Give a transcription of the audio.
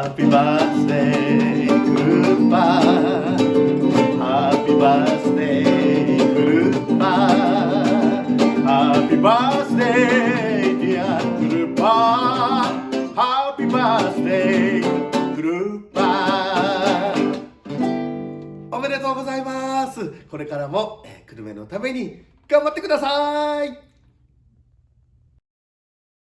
Happy birthday クルッパ Happy birthday クルッパ Happy birthday dear クルッパ Happy birthday クルッパおめでとうございますこれからも、えー、久留米のために頑張ってください